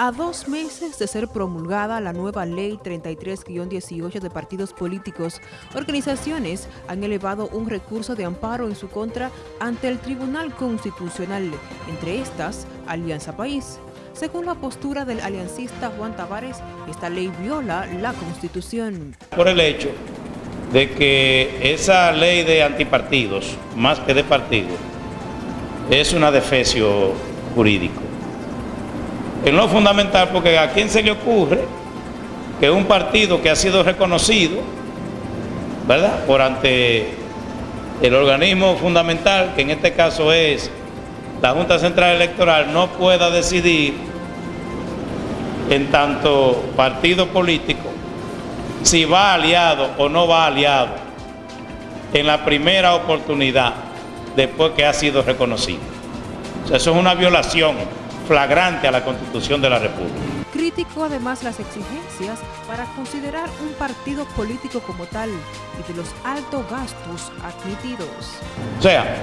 A dos meses de ser promulgada la nueva Ley 33-18 de partidos políticos, organizaciones han elevado un recurso de amparo en su contra ante el Tribunal Constitucional, entre estas, Alianza País. Según la postura del aliancista Juan Tavares, esta ley viola la Constitución. Por el hecho de que esa ley de antipartidos, más que de partidos, es una defecio jurídico en lo fundamental, porque a quién se le ocurre que un partido que ha sido reconocido, ¿verdad?, por ante el organismo fundamental, que en este caso es la Junta Central Electoral, no pueda decidir en tanto partido político si va aliado o no va aliado en la primera oportunidad después que ha sido reconocido. Eso es una violación flagrante a la Constitución de la República. Criticó además las exigencias para considerar un partido político como tal y de los altos gastos admitidos. O sea,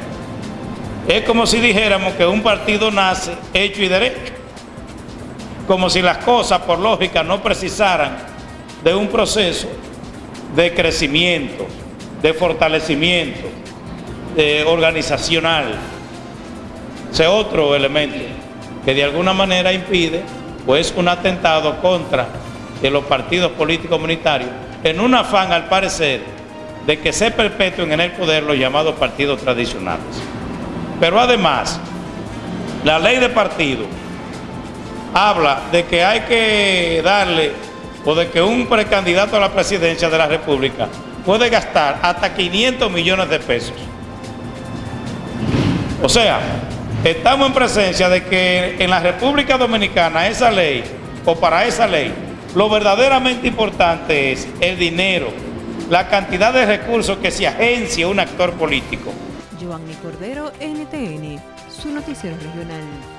es como si dijéramos que un partido nace hecho y derecho, como si las cosas por lógica no precisaran de un proceso de crecimiento, de fortalecimiento de organizacional. Ese otro elemento que de alguna manera impide pues un atentado contra de los partidos políticos comunitarios en un afán al parecer de que se perpetúen en el poder los llamados partidos tradicionales. Pero además, la ley de partido habla de que hay que darle o de que un precandidato a la presidencia de la República puede gastar hasta 500 millones de pesos. O sea, estamos en presencia de que en la República Dominicana esa ley, o para esa ley, lo verdaderamente importante es el dinero, la cantidad de recursos que se agencia un actor político. Cordero, NTN, su noticiero regional.